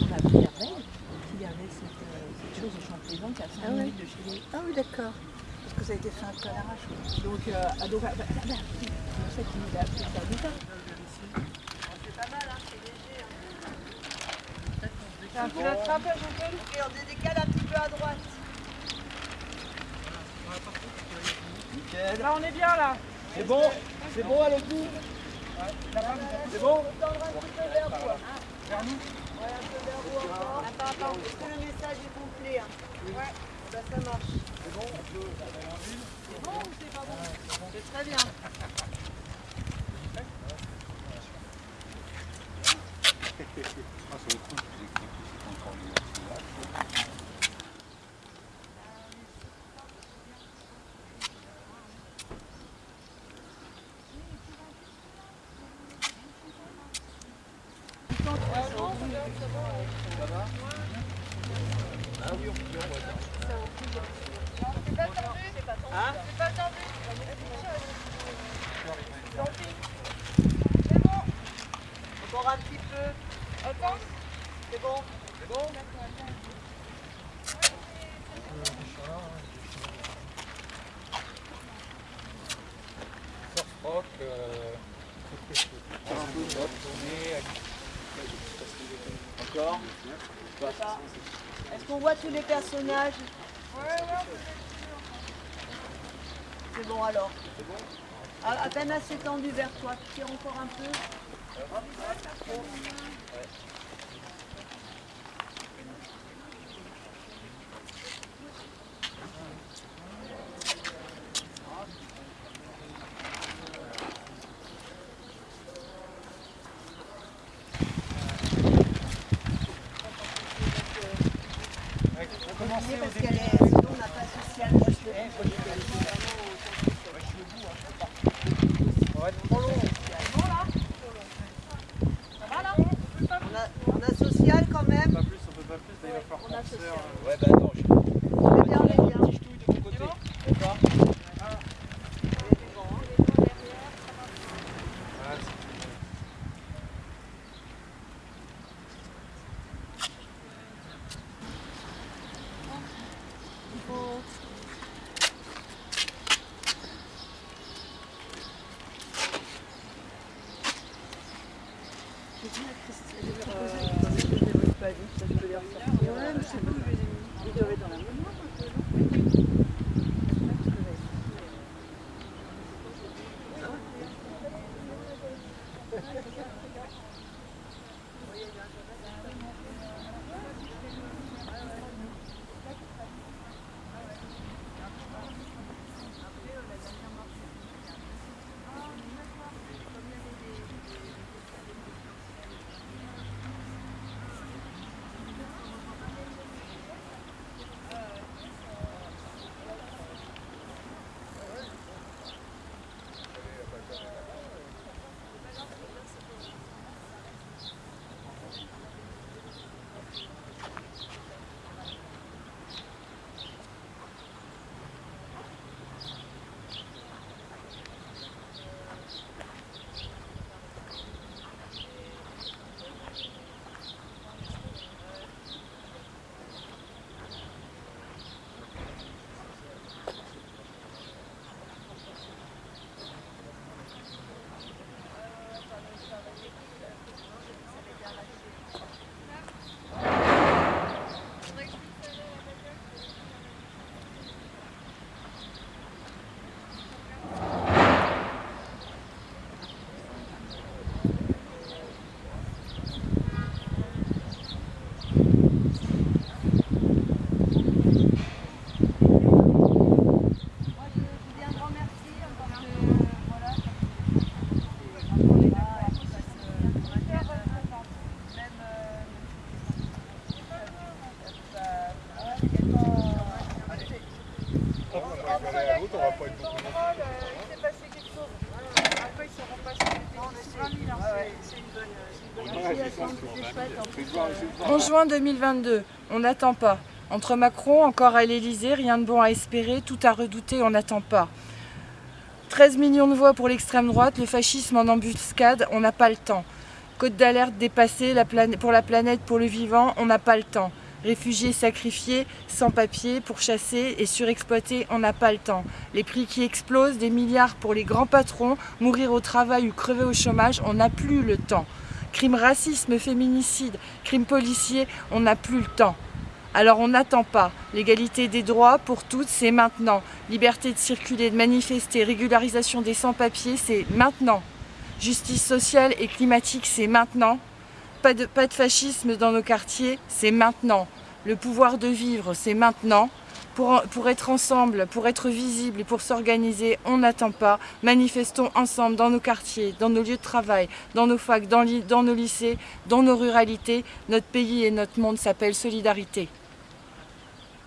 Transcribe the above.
on Pierre-Veille, y avait cette, chose au Champlézan qui est à 5 ah de chez. Ah oui, d'accord. Parce que ça a été fait un peu à l'arrache. Donc, donc bah, c'est pas mal, hein, c'est léger. Hein. Tu l'attrapes, Jean-Paul Et on décale un petit peu à droite. Là, on est bien là. C'est bon C'est bon à l'autre C'est bon Attends, attends, est-ce que le message est complet hein Ouais. Bah, ça marche. C'est bon C'est bon ou c'est pas bon C'est très bien. Encore un petit peu. Attends. C'est bon C'est bon Rock, euh... Encore Est-ce qu'on voit tous les personnages. C'est bon alors. C'est bon à, à peine assez tendu vers toi. Tu tires encore un peu. Parce qu'elle est, sinon on n'a pas social. Moi, je le Ça va être trop long on a, on a social quand même. Pas plus, on a social. Ouais, bah attends, En juin 2022, on n'attend pas. Entre Macron, encore à l'Elysée, rien de bon à espérer, tout à redouter, on n'attend pas. 13 millions de voix pour l'extrême droite, le fascisme en embuscade, on n'a pas le temps. Côte d'alerte dépassée la pour la planète, pour le vivant, on n'a pas le temps. Réfugiés sacrifiés, sans papier, pourchassés et surexploités, on n'a pas le temps. Les prix qui explosent, des milliards pour les grands patrons, mourir au travail ou crever au chômage, on n'a plus le temps. Crime racisme, féminicide, crime policier, on n'a plus le temps. Alors on n'attend pas. L'égalité des droits pour toutes, c'est maintenant. Liberté de circuler, de manifester, régularisation des sans-papiers, c'est maintenant. Justice sociale et climatique, c'est maintenant. Pas de, fascisme dans nos quartiers, c'est maintenant. Le pouvoir de vivre, c'est maintenant. Pour, pour, être ensemble, pour être visible et pour s'organiser, on n'attend pas. Manifestons ensemble dans nos quartiers, dans nos lieux de travail, dans nos facs, dans, dans nos lycées, dans nos ruralités. Notre pays et notre monde s'appellent solidarité.